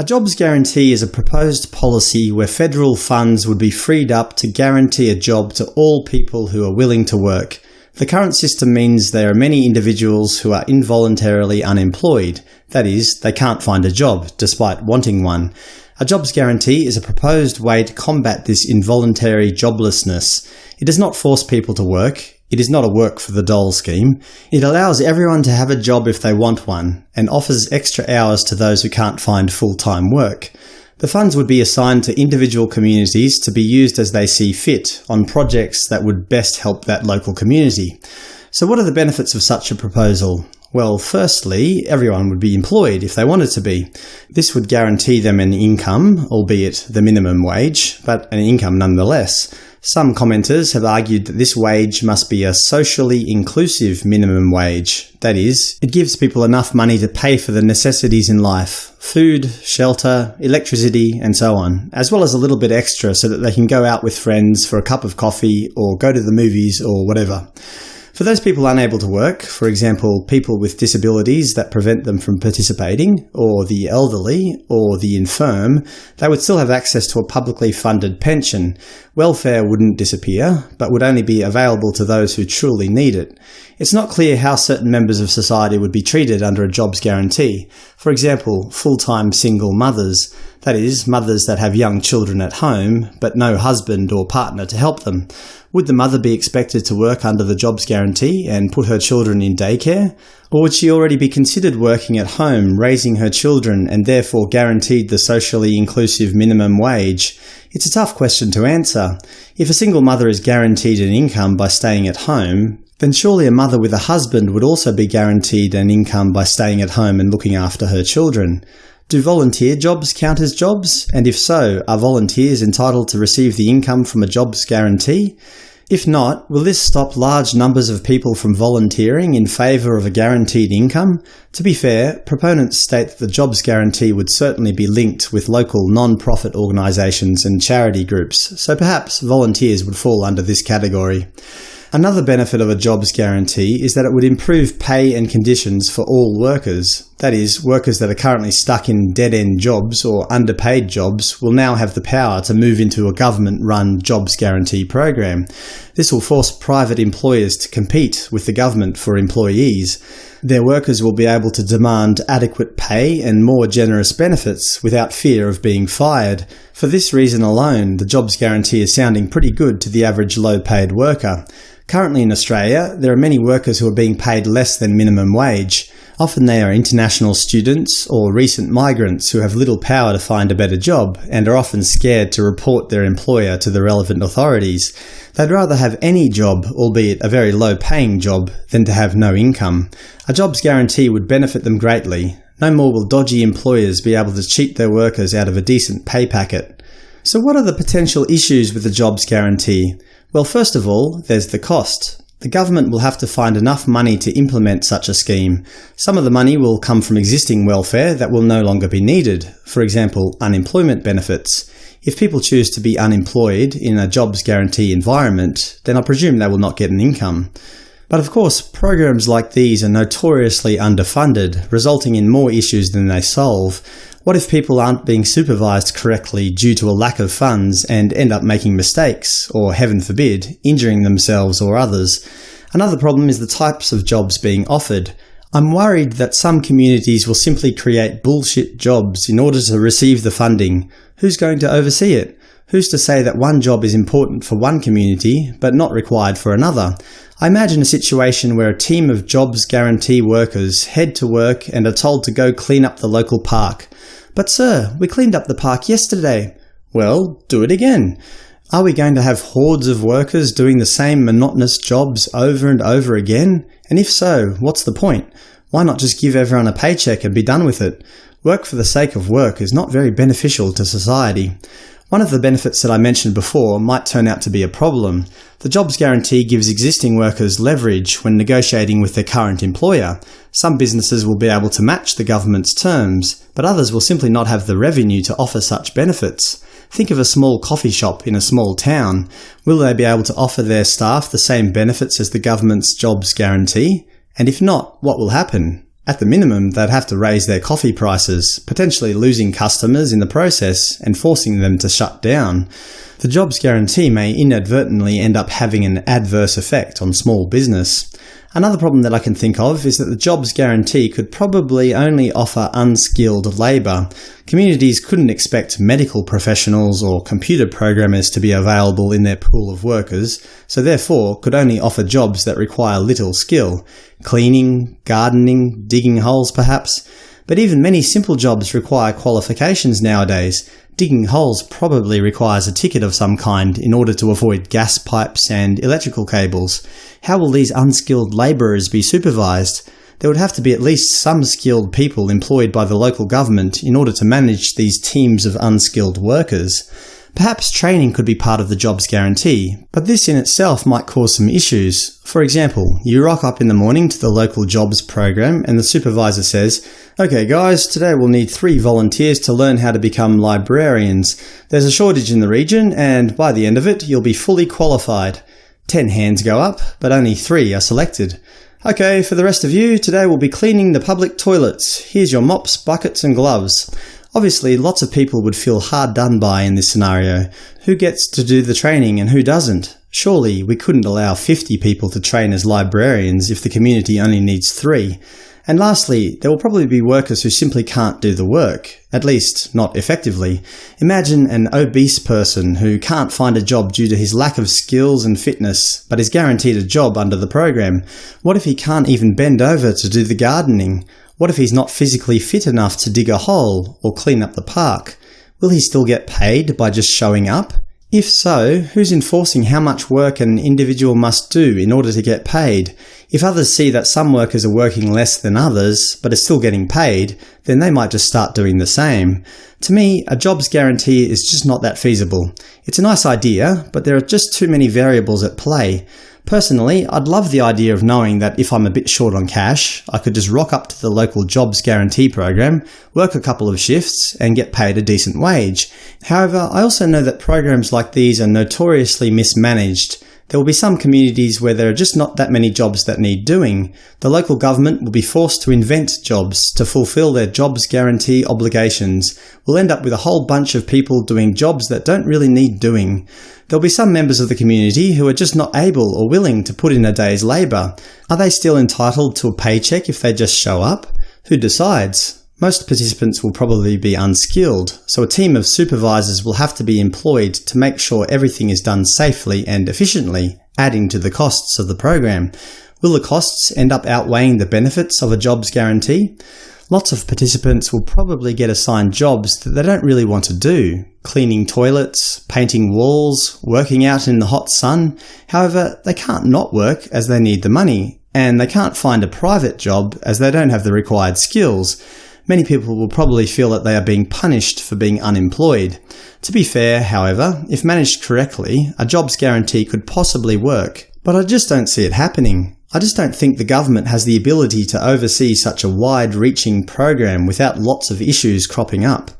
A jobs guarantee is a proposed policy where federal funds would be freed up to guarantee a job to all people who are willing to work. The current system means there are many individuals who are involuntarily unemployed, that is, they can't find a job, despite wanting one. A jobs guarantee is a proposed way to combat this involuntary joblessness. It does not force people to work, it is not a work for the dole scheme. It allows everyone to have a job if they want one, and offers extra hours to those who can't find full-time work. The funds would be assigned to individual communities to be used as they see fit, on projects that would best help that local community. So what are the benefits of such a proposal? Well, firstly, everyone would be employed if they wanted to be. This would guarantee them an income, albeit the minimum wage, but an income nonetheless. Some commenters have argued that this wage must be a socially inclusive minimum wage. That is, it gives people enough money to pay for the necessities in life – food, shelter, electricity, and so on, as well as a little bit extra so that they can go out with friends for a cup of coffee or go to the movies or whatever. For those people unable to work, for example people with disabilities that prevent them from participating, or the elderly, or the infirm, they would still have access to a publicly funded pension. Welfare wouldn't disappear, but would only be available to those who truly need it. It's not clear how certain members of society would be treated under a jobs guarantee. For example, full-time single mothers, that is, mothers that have young children at home, but no husband or partner to help them. Would the mother be expected to work under the jobs guarantee and put her children in daycare? Or would she already be considered working at home, raising her children, and therefore guaranteed the socially inclusive minimum wage? It's a tough question to answer. If a single mother is guaranteed an income by staying at home, then surely a mother with a husband would also be guaranteed an income by staying at home and looking after her children. Do volunteer jobs count as jobs? And if so, are volunteers entitled to receive the income from a jobs guarantee? If not, will this stop large numbers of people from volunteering in favour of a guaranteed income? To be fair, proponents state that the jobs guarantee would certainly be linked with local non-profit organisations and charity groups, so perhaps volunteers would fall under this category. Another benefit of a jobs guarantee is that it would improve pay and conditions for all workers. That is, workers that are currently stuck in dead-end jobs or underpaid jobs will now have the power to move into a government-run jobs guarantee program. This will force private employers to compete with the government for employees. Their workers will be able to demand adequate pay and more generous benefits without fear of being fired. For this reason alone, the jobs guarantee is sounding pretty good to the average low-paid worker. Currently in Australia, there are many workers who are being paid less than minimum wage. Often they are international students or recent migrants who have little power to find a better job and are often scared to report their employer to the relevant authorities. They'd rather have any job, albeit a very low-paying job, than to have no income. A jobs guarantee would benefit them greatly. No more will dodgy employers be able to cheat their workers out of a decent pay packet. So what are the potential issues with the jobs guarantee? Well, first of all, there's the cost. The government will have to find enough money to implement such a scheme. Some of the money will come from existing welfare that will no longer be needed, for example unemployment benefits. If people choose to be unemployed in a jobs guarantee environment, then I presume they will not get an income. But of course, programs like these are notoriously underfunded, resulting in more issues than they solve. What if people aren't being supervised correctly due to a lack of funds and end up making mistakes, or heaven forbid, injuring themselves or others? Another problem is the types of jobs being offered. I'm worried that some communities will simply create bullshit jobs in order to receive the funding. Who's going to oversee it? Who's to say that one job is important for one community, but not required for another? I imagine a situation where a team of jobs guarantee workers head to work and are told to go clean up the local park. But sir, we cleaned up the park yesterday. Well, do it again. Are we going to have hordes of workers doing the same monotonous jobs over and over again? And if so, what's the point? Why not just give everyone a paycheck and be done with it? Work for the sake of work is not very beneficial to society. One of the benefits that I mentioned before might turn out to be a problem. The jobs guarantee gives existing workers leverage when negotiating with their current employer. Some businesses will be able to match the government's terms, but others will simply not have the revenue to offer such benefits. Think of a small coffee shop in a small town. Will they be able to offer their staff the same benefits as the government's jobs guarantee? And if not, what will happen? At the minimum, they'd have to raise their coffee prices, potentially losing customers in the process and forcing them to shut down. The jobs guarantee may inadvertently end up having an adverse effect on small business. Another problem that I can think of is that the jobs guarantee could probably only offer unskilled labour. Communities couldn't expect medical professionals or computer programmers to be available in their pool of workers, so therefore could only offer jobs that require little skill – cleaning, gardening, digging holes perhaps. But even many simple jobs require qualifications nowadays. Digging holes probably requires a ticket of some kind in order to avoid gas pipes and electrical cables. How will these unskilled labourers be supervised? There would have to be at least some skilled people employed by the local government in order to manage these teams of unskilled workers. Perhaps training could be part of the jobs guarantee, but this in itself might cause some issues. For example, you rock up in the morning to the local jobs program and the supervisor says, OK guys, today we'll need three volunteers to learn how to become librarians. There's a shortage in the region and by the end of it you'll be fully qualified. Ten hands go up, but only three are selected. OK, for the rest of you, today we'll be cleaning the public toilets. Here's your mops, buckets and gloves. Obviously, lots of people would feel hard done by in this scenario. Who gets to do the training and who doesn't? Surely we couldn't allow 50 people to train as librarians if the community only needs three. And lastly, there will probably be workers who simply can't do the work, at least not effectively. Imagine an obese person who can't find a job due to his lack of skills and fitness, but is guaranteed a job under the program. What if he can't even bend over to do the gardening? What if he's not physically fit enough to dig a hole or clean up the park? Will he still get paid by just showing up? If so, who's enforcing how much work an individual must do in order to get paid? If others see that some workers are working less than others, but are still getting paid, then they might just start doing the same. To me, a jobs guarantee is just not that feasible. It's a nice idea, but there are just too many variables at play. Personally, I'd love the idea of knowing that if I'm a bit short on cash, I could just rock up to the local jobs guarantee program, work a couple of shifts, and get paid a decent wage. However, I also know that programs like these are notoriously mismanaged. There will be some communities where there are just not that many jobs that need doing. The local government will be forced to invent jobs to fulfill their jobs guarantee obligations. We'll end up with a whole bunch of people doing jobs that don't really need doing. There'll be some members of the community who are just not able or willing to put in a day's labour. Are they still entitled to a paycheck if they just show up? Who decides? Most participants will probably be unskilled, so a team of supervisors will have to be employed to make sure everything is done safely and efficiently, adding to the costs of the program. Will the costs end up outweighing the benefits of a jobs guarantee? Lots of participants will probably get assigned jobs that they don't really want to do, cleaning toilets, painting walls, working out in the hot sun. However, they can't not work as they need the money, and they can't find a private job as they don't have the required skills. Many people will probably feel that they are being punished for being unemployed. To be fair, however, if managed correctly, a jobs guarantee could possibly work, but I just don't see it happening. I just don't think the government has the ability to oversee such a wide-reaching program without lots of issues cropping up.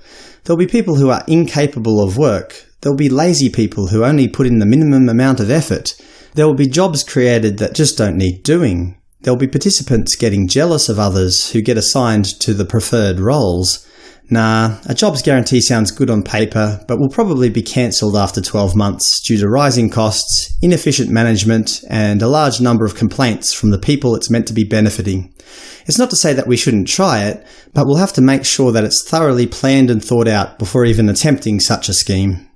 There'll be people who are incapable of work. There'll be lazy people who only put in the minimum amount of effort. There will be jobs created that just don't need doing. There'll be participants getting jealous of others who get assigned to the preferred roles. Nah, a jobs guarantee sounds good on paper, but will probably be cancelled after 12 months due to rising costs, inefficient management, and a large number of complaints from the people it's meant to be benefiting. It's not to say that we shouldn't try it, but we'll have to make sure that it's thoroughly planned and thought out before even attempting such a scheme.